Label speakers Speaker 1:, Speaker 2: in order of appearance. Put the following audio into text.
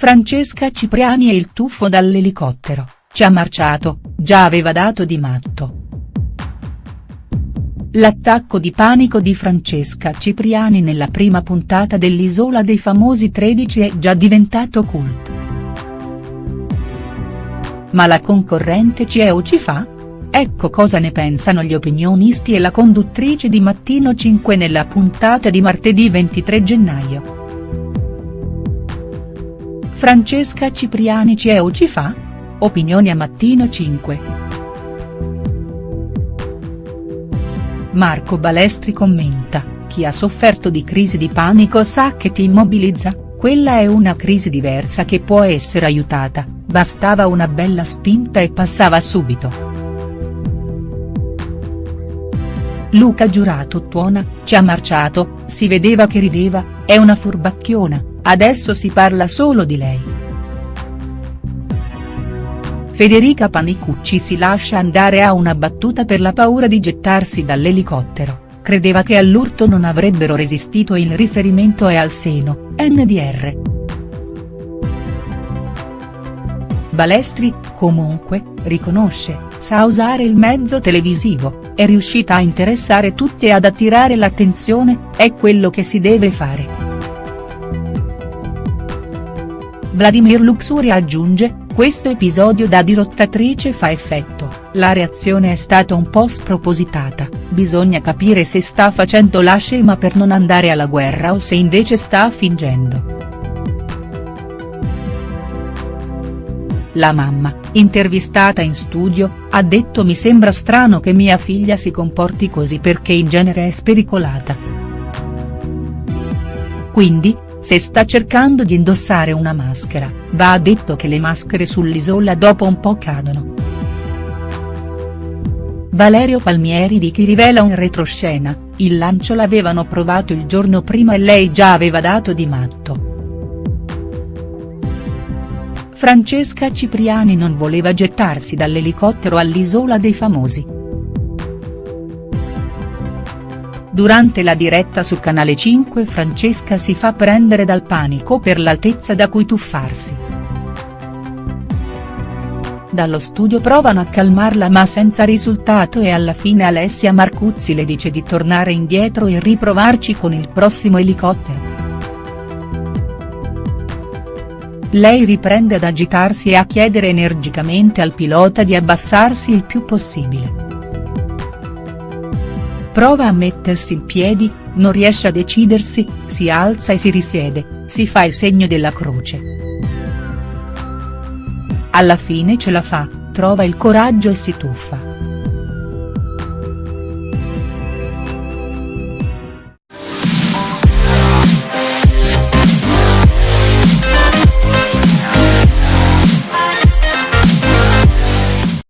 Speaker 1: Francesca Cipriani e il tuffo dall'elicottero, ci ha marciato, già aveva dato di matto. L'attacco di panico di Francesca Cipriani nella prima puntata dell'Isola dei famosi 13 è già diventato cult. Ma la concorrente ci è o ci fa? Ecco cosa ne pensano gli opinionisti e la conduttrice di Mattino 5 nella puntata di martedì 23 gennaio. Francesca Cipriani ci è o ci fa? Opinioni a Mattino 5. Marco Balestri commenta, chi ha sofferto di crisi di panico sa che ti immobilizza, quella è una crisi diversa che può essere aiutata, bastava una bella spinta e passava subito. Luca Giurato tuona, ci ha marciato, si vedeva che rideva, è una furbacchiona, adesso si parla solo di lei. Federica Panicucci si lascia andare a una battuta per la paura di gettarsi dall'elicottero, credeva che all'urto non avrebbero resistito il riferimento è al seno, NDR. Balestri, comunque, riconosce, sa usare il mezzo televisivo, è riuscita a interessare tutti e ad attirare l'attenzione, è quello che si deve fare. Vladimir Luxuria aggiunge, questo episodio da dirottatrice fa effetto, la reazione è stata un po' spropositata, bisogna capire se sta facendo la scema per non andare alla guerra o se invece sta fingendo. La mamma, intervistata in studio, ha detto mi sembra strano che mia figlia si comporti così perché in genere è spericolata. Quindi, se sta cercando di indossare una maschera, va detto che le maschere sull'isola dopo un po' cadono. Valerio Palmieri di chi rivela un retroscena, il lancio l'avevano provato il giorno prima e lei già aveva dato di matto. Francesca Cipriani non voleva gettarsi dall'elicottero all'Isola dei Famosi. Durante la diretta su Canale 5 Francesca si fa prendere dal panico per l'altezza da cui tuffarsi. Dallo studio provano a calmarla ma senza risultato e alla fine Alessia Marcuzzi le dice di tornare indietro e riprovarci con il prossimo elicottero. Lei riprende ad agitarsi e a chiedere energicamente al pilota di abbassarsi il più possibile. Prova a mettersi in piedi, non riesce a decidersi, si alza e si risiede, si fa il segno della croce. Alla fine ce la fa, trova il coraggio e si tuffa.